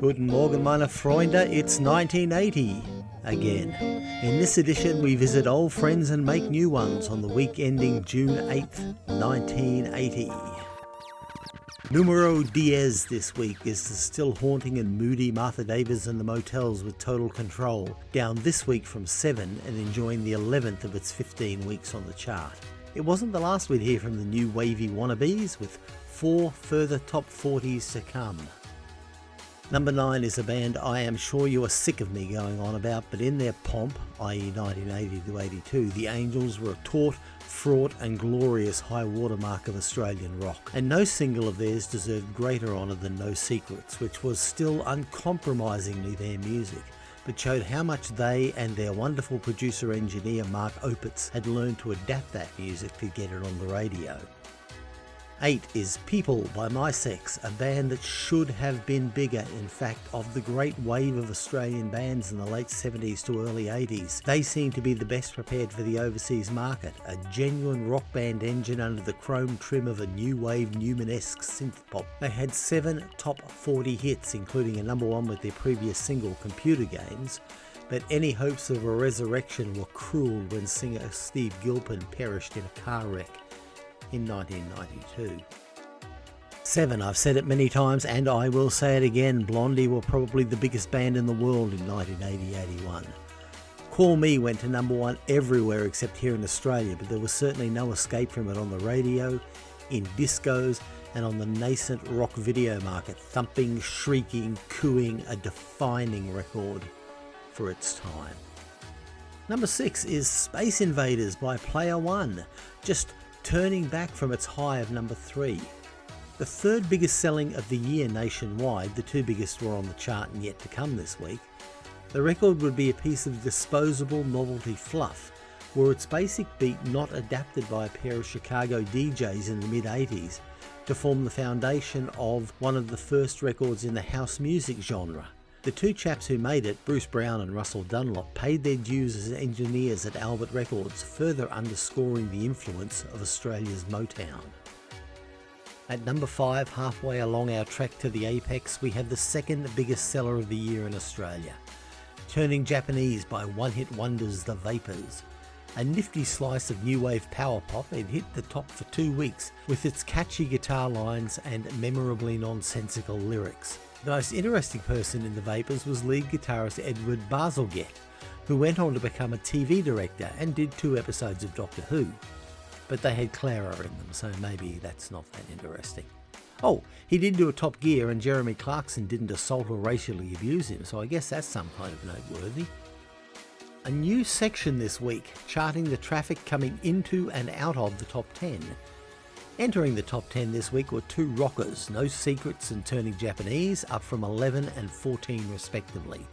Guten Morgen meine Freunde, it's 1980 again. In this edition we visit old friends and make new ones on the week ending June 8th, 1980. Numero diez this week is the still haunting and moody Martha Davis and the Motels with Total Control, down this week from 7 and enjoying the 11th of its 15 weeks on the chart. It wasn't the last we'd hear from the new wavy wannabes, with four further top 40s to come. Number 9 is a band I am sure you are sick of me going on about, but in their pomp, i.e. 1980 to 82, the Angels were a taut, fraught and glorious high watermark of Australian rock, and no single of theirs deserved greater honour than No Secrets, which was still uncompromisingly their music, but showed how much they and their wonderful producer-engineer Mark Opitz had learned to adapt that music to get it on the radio. 8 is People by Mi-Sex, a band that should have been bigger. In fact, of the great wave of Australian bands in the late 70s to early 80s, they seem to be the best prepared for the overseas market. A genuine rock band engine under the chrome trim of a new wave Numan-esque synth pop. They had seven top 40 hits, including a number one with their previous single, Computer Games, but any hopes of a resurrection were cruel when singer Steve Gilpin perished in a car wreck in 1992. 7. I've said it many times and I will say it again, Blondie were probably the biggest band in the world in 1980-81. Call Me went to number one everywhere except here in Australia, but there was certainly no escape from it on the radio, in discos, and on the nascent rock video market, thumping, shrieking, cooing, a defining record for its time. Number 6 is Space Invaders by Player One, just turning back from its high of number 3. The third biggest selling of the year nationwide, the two biggest were on the chart and yet to come this week. The record would be a piece of disposable novelty fluff, were its basic beat not adapted by a pair of Chicago DJs in the mid 80s to form the foundation of one of the first records in the house music genre. The two chaps who made it, Bruce Brown and Russell Dunlop, paid their dues as engineers at Albert Records, further underscoring the influence of Australia's Motown. At number 5, halfway along our track to the apex, we have the second biggest seller of the year in Australia. Turning Japanese by one-hit wonders The Vapors. A nifty slice of new wave power pop, it hit the top for two weeks with its catchy guitar lines and memorably nonsensical lyrics. The most interesting person in the Vapors was lead guitarist Edward Bazalgette, who went on to become a TV director and did two episodes of Doctor Who. But they had Clara in them, so maybe that's not that interesting. Oh, he did do a Top Gear and Jeremy Clarkson didn't assault or racially abuse him, so I guess that's some kind of noteworthy. A new section this week, charting the traffic coming into and out of the top 10. Entering the top 10 this week were two rockers, No Secrets and Turning Japanese, up from 11 and 14 respectively.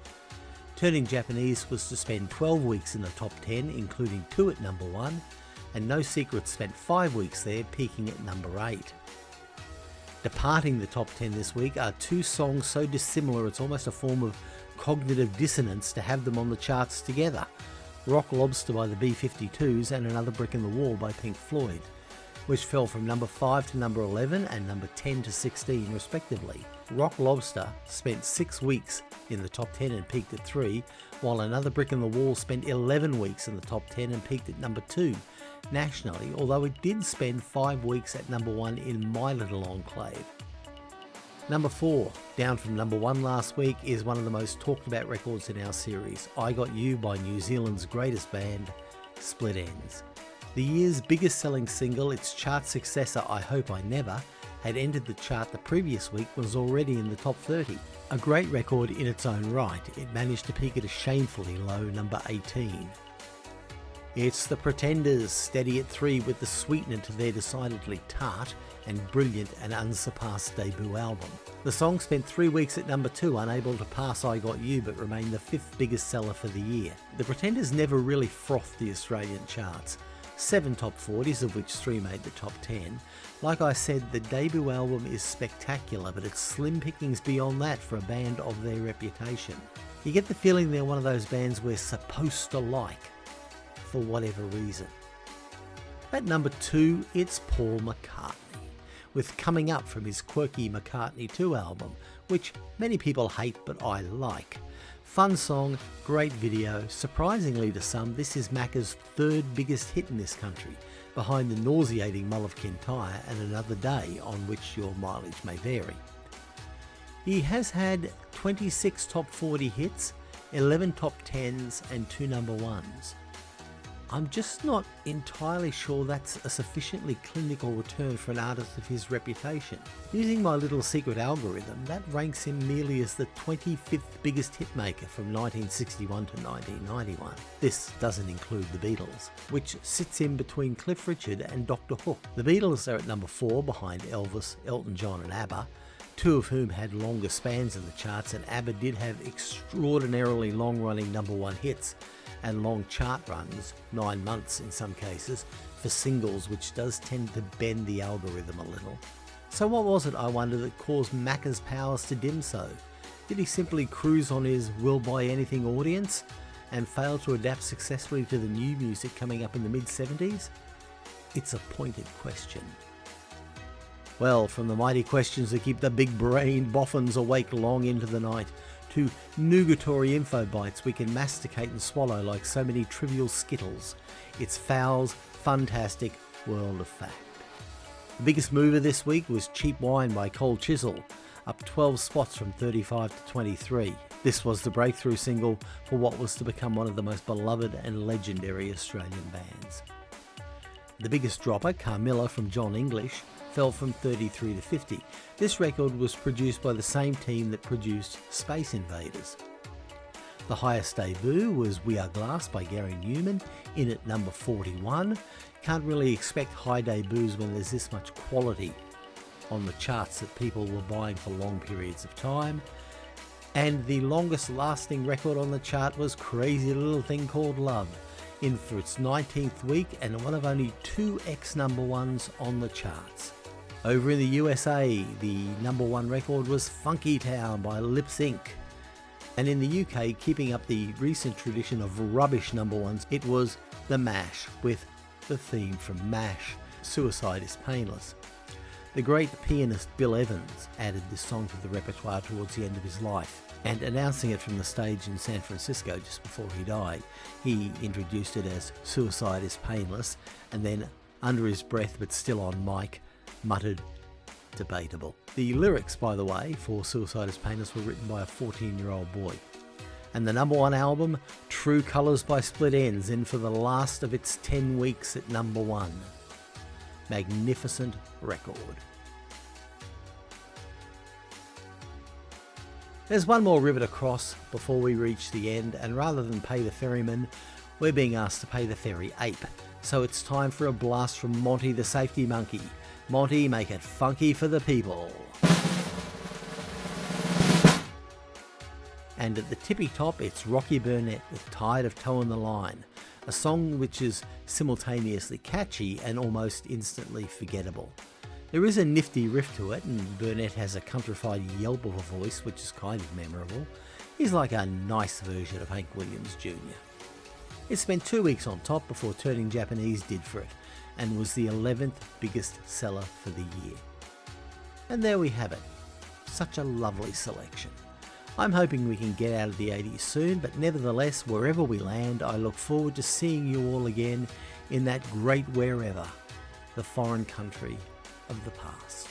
Turning Japanese was to spend 12 weeks in the top 10, including two at number 1, and No Secrets spent 5 weeks there, peaking at number 8. Departing the top 10 this week are two songs so dissimilar it's almost a form of cognitive dissonance to have them on the charts together. Rock Lobster by the B-52s and Another Brick in the Wall by Pink Floyd which fell from number 5 to number 11 and number 10 to 16 respectively. Rock Lobster spent 6 weeks in the top 10 and peaked at 3, while Another Brick in the Wall spent 11 weeks in the top 10 and peaked at number 2 nationally, although it did spend 5 weeks at number 1 in my little enclave. Number 4, down from number 1 last week, is one of the most talked about records in our series, I Got You by New Zealand's greatest band, Split Enz. The year's biggest selling single, its chart successor I Hope I Never, had entered the chart the previous week was already in the top 30. A great record in its own right, it managed to peak at a shamefully low number 18. It's the Pretenders, steady at 3 with the sweetener to their decidedly tart and brilliant and unsurpassed debut album. The song spent three weeks at number 2, unable to pass I Got You, but remained the fifth biggest seller for the year. The Pretenders never really frothed the Australian charts, seven top 40s, of which three made the top 10. Like I said, the debut album is spectacular, but it's slim pickings beyond that for a band of their reputation. You get the feeling they're one of those bands we're supposed to like, for whatever reason. At number two, it's Paul McCartney. with Coming Up from his quirky McCartney 2 album, which many people hate but I like. Fun song, great video. Surprisingly to some, this is Macca's third biggest hit in this country, behind the nauseating Mull of Kintyre and Another Day, on which your mileage may vary. He has had 26 top 40 hits, 11 top 10s and 2 number 1s. I'm just not entirely sure that's a sufficiently clinical return for an artist of his reputation. Using my little secret algorithm, that ranks him merely as the 25th biggest hitmaker from 1961 to 1991. This doesn't include the Beatles, which sits in between Cliff Richard and Doctor Hook. The Beatles are at number 4 behind Elvis, Elton John and ABBA, two of whom had longer spans in the charts and ABBA did have extraordinarily long running number one hits and long chart runs, nine months in some cases, for singles, which does tend to bend the algorithm a little. So, what was it, I wonder, that caused Macca's powers to dim so? Did he simply cruise on his will buy anything audience and fail to adapt successfully to the new music coming up in the mid 70s? It's a pointed question. Well, from the mighty questions that keep the big brain boffins awake long into the night, to nugatory info bites we can masticate and swallow like so many trivial skittles. It's Fowl's fantastic world of fact. The biggest mover this week was Cheap Wine by Cold Chisel, up 12 spots from 35 to 23. This was the breakthrough single for what was to become one of the most beloved and legendary Australian bands. The biggest dropper, Carmilla from Jon English, fell from 33 to 50. This record was produced by the same team that produced Space Invaders. The highest debut was We Are Glass by Gary Numan, in at number 41. Can't really expect high debuts when there's this much quality on the charts that people were buying for long periods of time. And the longest lasting record on the chart was Crazy Little Thing Called Love, in for its 19th week and one of only two X number ones on the charts. Over in the USA, the number one record was Funky Town by Lip Sync. And in the UK, keeping up the recent tradition of rubbish number ones, it was The Mash with the theme from MASH, Suicide is Painless. The great pianist Bill Evans added this song to the repertoire towards the end of his life, and announcing it from the stage in San Francisco just before he died, he introduced it as Suicide is Painless, and then, under his breath but still on mic, muttered, debatable. The lyrics, by the way, for Suicide is Painless were written by a 14 year old boy. And the number one album, True Colours by Split Enz, in for the last of its 10 weeks at number one. Magnificent record. There's one more river to cross before we reach the end, and rather than pay the ferryman, we're being asked to pay the ferry ape. So it's time for a blast from Monty the Safety Monkey, Monty, make it funky for the people. And at the tippy top, it's Rocky Burnette with Tired of Toeing the Line, a song which is simultaneously catchy and almost instantly forgettable. There is a nifty riff to it, and Burnett has a countrified yelp of a voice which is kind of memorable. He's like a nice version of Hank Williams Jr. It spent two weeks on top before turning Japanese did for it, and was the 11th biggest seller for the year. And there we have it. Such a lovely selection. I'm hoping we can get out of the 80s soon, but nevertheless, wherever we land, I look forward to seeing you all again in that great wherever, the foreign country of the past.